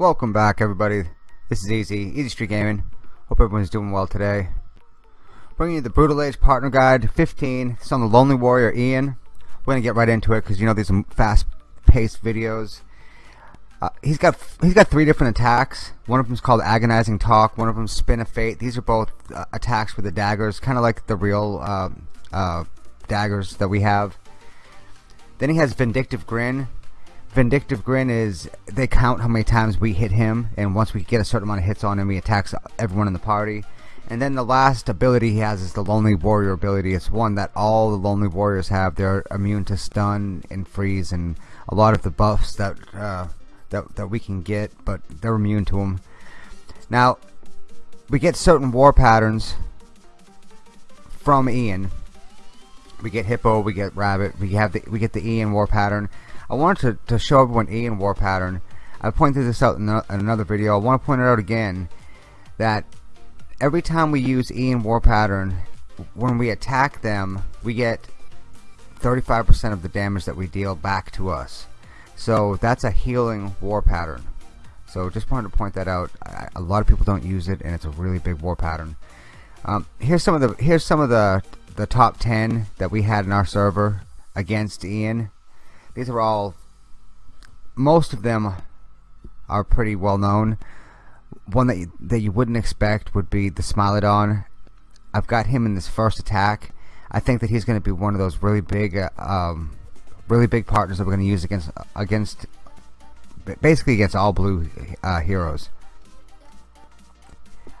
Welcome back everybody. This is Easy, Easy Street Gaming. Hope everyone's doing well today. Bringing you the Brutal Age Partner Guide 15. It's on the Lonely Warrior Ian. We're gonna get right into it because you know these are fast-paced videos. Uh, he's got he's got three different attacks. One of them is called Agonizing Talk. One of them is Spin of Fate. These are both uh, attacks with the daggers, kind of like the real uh, uh, daggers that we have. Then he has Vindictive Grin. Vindictive Grin is they count how many times we hit him, and once we get a certain amount of hits on him, he attacks everyone in the party. And then the last ability he has is the Lonely Warrior ability. It's one that all the Lonely Warriors have. They're immune to stun and freeze, and a lot of the buffs that uh, that that we can get, but they're immune to them. Now, we get certain war patterns from Ian. We get Hippo, we get Rabbit, we have the we get the Ian war pattern. I wanted to, to show everyone Ian war pattern. I pointed this out in, in another video. I want to point it out again that every time we use Ian war pattern, when we attack them, we get 35% of the damage that we deal back to us. So that's a healing war pattern. So just wanted to point that out. I, a lot of people don't use it, and it's a really big war pattern. Um, here's some of the here's some of the the top 10 that we had in our server against Ian. These are all most of them are pretty well known. One that you, that you wouldn't expect would be the Smilodon. I've got him in this first attack. I think that he's going to be one of those really big uh, um, really big partners that we're going to use against against basically against all blue uh, heroes.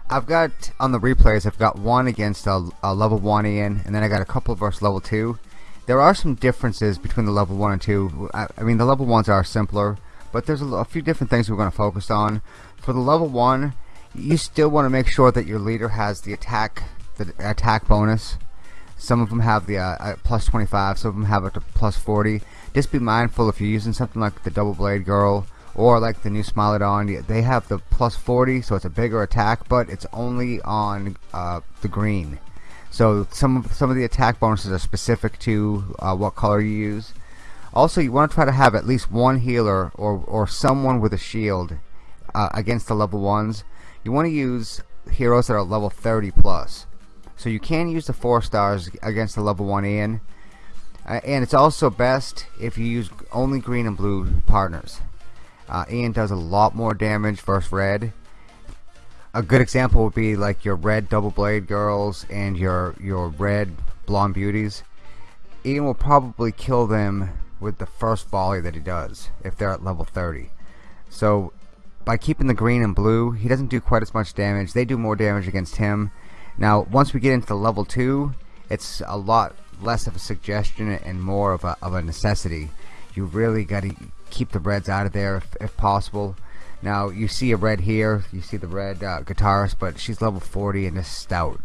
I've got on the replays I've got one against a, a, level 1 Ian and then I got a couple versus level 2 there are some differences between the level 1 and 2 I, I mean the level 1s are simpler but there's a, a few different things we're going to focus on for the level 1 you still want to make sure that your leader has the attack the attack bonus some of them have the uh, uh, plus 25, some of them have it to plus 40. Just be mindful if you're using something like the Double Blade Girl or like the new Smilodon, they have the plus 40, so it's a bigger attack, but it's only on uh, the green. So some of some of the attack bonuses are specific to uh, what color you use. Also, you want to try to have at least one healer or or someone with a shield uh, against the level ones. You want to use heroes that are level 30 plus. So you can use the 4 stars against the level 1 Ian. Uh, and it's also best if you use only green and blue partners. Uh, Ian does a lot more damage versus red. A good example would be like your red double blade girls and your your red blonde beauties. Ian will probably kill them with the first volley that he does if they're at level 30. So by keeping the green and blue, he doesn't do quite as much damage. They do more damage against him now, once we get into level 2, it's a lot less of a suggestion and more of a, of a necessity. You really got to keep the reds out of there if, if, possible. Now, you see a red here, you see the red uh, guitarist, but she's level 40 and is stout.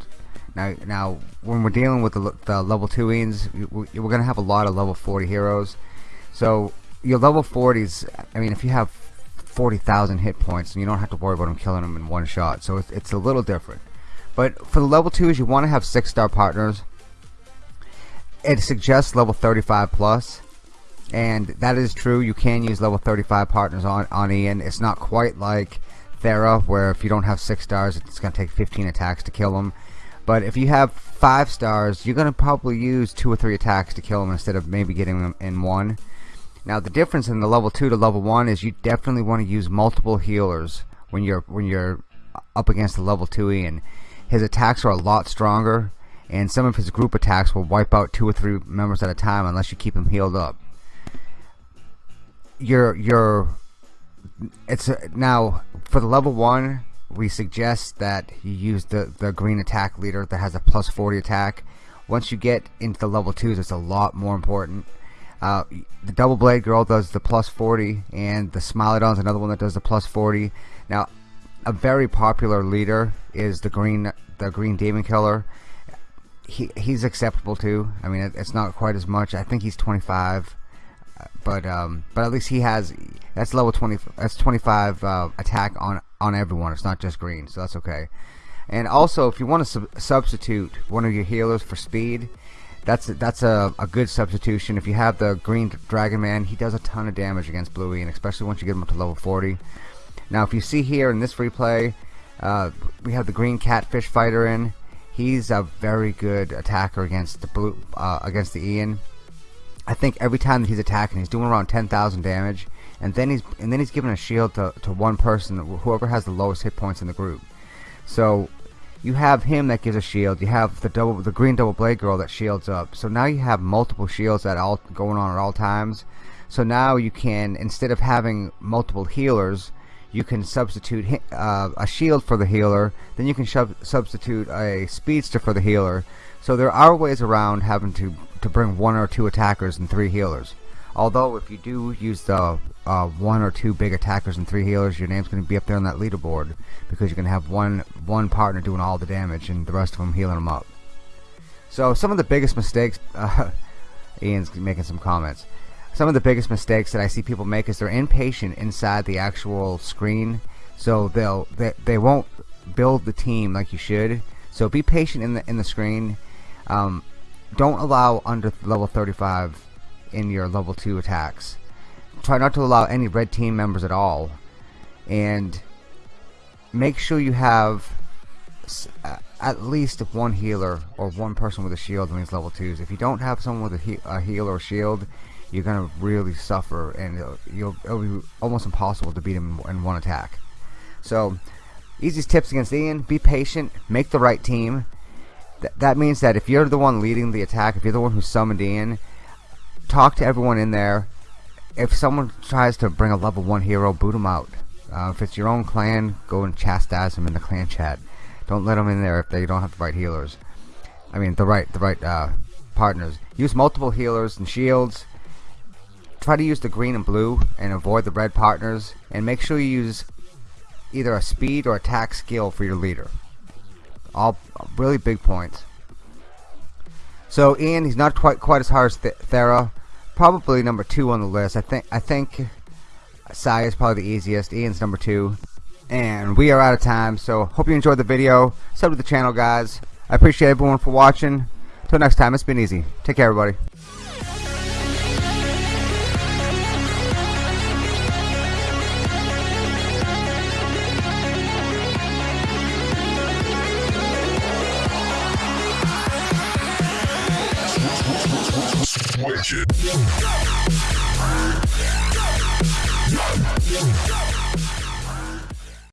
Now, now when we're dealing with the, the level 2 ins, we're going to have a lot of level 40 heroes. So, your level 40s, I mean, if you have 40,000 hit points, and you don't have to worry about them killing them in one shot. So, it's, it's a little different. But for the level 2s, you want to have 6-star partners. It suggests level 35 plus, and that is true. You can use level 35 partners on, on Ian. It's not quite like Thera, where if you don't have 6 stars, it's going to take 15 attacks to kill him. But if you have 5 stars, you're going to probably use 2 or 3 attacks to kill him instead of maybe getting them in 1. Now the difference in the level 2 to level 1 is you definitely want to use multiple healers when you're when you're up against the level 2 Ian his attacks are a lot stronger, and some of his group attacks will wipe out two or three members at a time unless you keep him healed up. Your your it's a, now for the level one. We suggest that you use the the green attack leader that has a plus 40 attack. Once you get into the level twos, it's a lot more important. Uh, the double blade girl does the plus 40, and the Smilodon is another one that does the plus 40. Now, a very popular leader is the green the green demon killer he he's acceptable too I mean it, it's not quite as much I think he's 25 but um but at least he has that's level 20 that's 25 uh, attack on on everyone it's not just green so that's okay and also if you want to sub substitute one of your healers for speed that's that's a, a good substitution if you have the green dragon man he does a ton of damage against bluey and especially once you get him up to level 40 Now, if you see here in this replay, uh, we have the green catfish fighter in. He's a very good attacker against the blue uh, against the Ian. I think every time that he's attacking, he's doing around 10,000 damage, and then he's and then he's giving a shield to to one person, whoever has the lowest hit points in the group. So you have him that gives a shield. You have the double, the green double blade girl that shields up. So now you have multiple shields at all going on at all times. So now you can instead of having multiple healers, you can substitute uh, a shield for the healer. Then you can substitute a speedster for the healer. So there are ways around having to to bring one or two attackers and three healers. Although if you do use the uh, one or two big attackers and three healers, your name's going to be up there on that leaderboard because you're going to have one one partner doing all the damage and the rest of them healing them up. So some of the biggest mistakes, uh, Ian's making some comments. Some of the biggest mistakes that I see people make is they're impatient inside the actual screen, so they'll they, they won't build the team like you should. So be patient in the in the screen. Um, don't allow under level 35 in your level 2 attacks. Try not to allow any red team members at all. And make sure you have at least one healer or one person with a shield in these level 2s if you don't have someone with a, he a heal or shield you're gonna really suffer and it'll, you'll, it'll be almost impossible to beat him in one attack. So easiest tips against Ian be patient make the right team Th that means that if you're the one leading the attack if you're the one who summoned Ian talk to everyone in there if someone tries to bring a level 1 hero, boot them out. Uh, if it's your own clan, go and chastise them in the clan chat. Don't let them in there if they don't have the right healers. I mean, the right, the right uh, partners. Use multiple healers and shields. Try to use the green and blue and avoid the red partners. And make sure you use either a speed or attack skill for your leader. All really big points. So Ian, he's not quite quite as hard as Th Thera probably number two on the list. I think I think Sai is probably the easiest. Ian's number two. And we are out of time, so hope you enjoyed the video. Sub to the channel, guys. I appreciate everyone for watching. Till next time, it's been easy. Take care, everybody. Switch it.